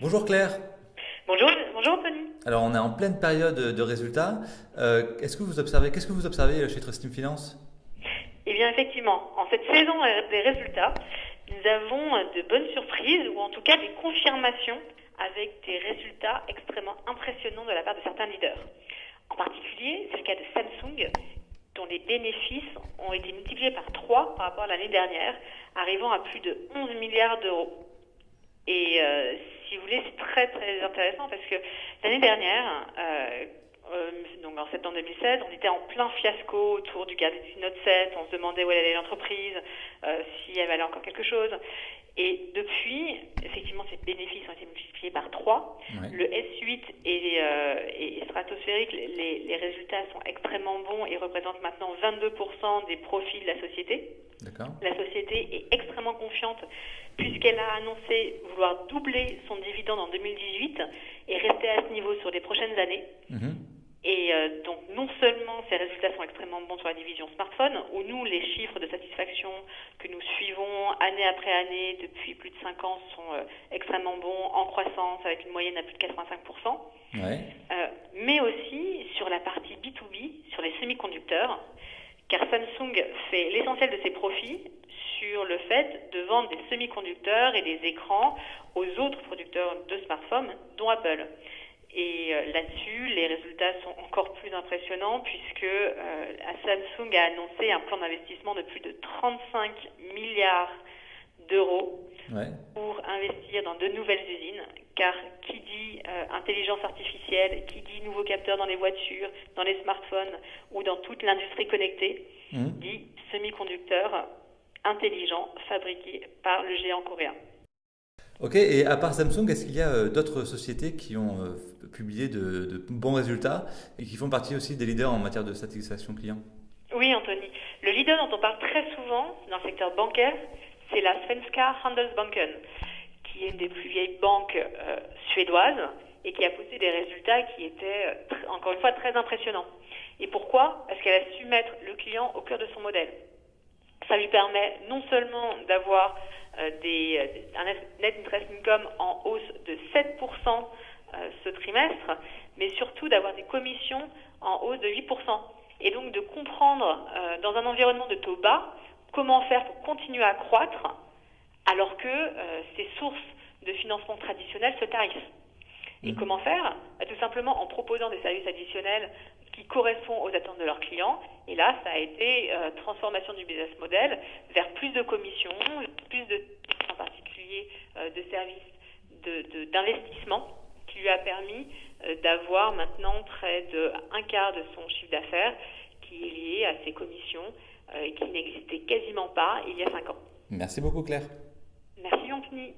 Bonjour Claire. Bonjour, bonjour Anthony. Alors on est en pleine période de résultats. Euh, Est-ce que vous observez, qu'est-ce que vous observez chez Trustim Finance? Eh bien effectivement, en cette saison des résultats, nous avons de bonnes surprises ou en tout cas des confirmations avec des résultats extrêmement impressionnants de la part de certains leaders. En particulier, c'est le cas de Samsung, dont les bénéfices ont été multipliés par 3 par rapport à l'année dernière, arrivant à plus de 11 milliards d'euros. Et euh, si vous voulez, c'est très très intéressant parce que l'année dernière, euh, euh, donc en septembre 2016, on était en plein fiasco autour du Galaxy Note 7, on se demandait où allait l'entreprise, euh, si elle valait encore quelque chose. Et depuis, effectivement, ces bénéfices ont été multipliés par 3. Ouais. Le S8 est, euh, est stratosphérique, les, les résultats sont extrêmement bons et représentent maintenant 22% des profits de la société. La société est extrêmement confiante puisqu'elle a annoncé vouloir doubler son dividende en 2018 et rester à ce niveau sur les prochaines années. Mhm. Et euh, donc non seulement ces résultats sont extrêmement bons sur la division smartphone, où nous, les chiffres de satisfaction que nous suivons année après année depuis plus de 5 ans sont euh, extrêmement bons, en croissance, avec une moyenne à plus de 85%, Ouais. euh, mais aussi sur la partie B2B, sur les semi-conducteurs, car Samsung fait l'essentiel de ses profits sur le fait de vendre des semi-conducteurs et des écrans aux autres producteurs de smartphones, dont Apple. Et euh, là-dessus, les résultats sont encore plus impressionnants puisque euh, Samsung a annoncé un plan d'investissement de plus de 35 milliards d'euros Ouais. pour investir dans de nouvelles usines, car qui euh, intelligence artificielle, qui dit nouveaux capteurs dans les voitures, dans les smartphones ou dans toute l'industrie connectée, Mhm. dit semi-conducteurs intelligents fabriqués par le géant coréen. Ok, et à part Samsung, est-ce qu'il y a euh, d'autres sociétés qui ont euh, publié de, de bons résultats et qui font partie aussi des leaders en matière de satisfaction client? Oui, Anthony. Le leader dont on parle très souvent dans le secteur bancaire, c'est la Svenska Handelsbanken, qui est une des plus vieilles banques euh, suédoises et qui a posté des résultats qui étaient, euh, encore une fois, très impressionnants. Et pourquoi? Parce qu'elle a su mettre le client au cœur de son modèle. Ça lui permet non seulement d'avoir euh, euh, un net interest income en hausse de 7% euh, ce trimestre, mais surtout d'avoir des commissions en hausse de 8%. Et donc de comprendre dans un environnement de taux bas comment faire pour continuer à croître alors que ces sources de financement traditionnelles se tarissent. Et Mhm. comment faire Bah, Tout simplement en proposant des services additionnels qui correspondent aux attentes de leurs clients. Et là, ça a été euh, transformation du business model vers plus de commissions, plus de, en particulier, euh, de services de- de- d'investissement qui lui a permis euh, d'avoir maintenant près de un quart de son chiffre d'affaires qui est lié à ces commissions et qui n'existait quasiment pas il y a cinq ans. Merci beaucoup Claire. Merci Anthony.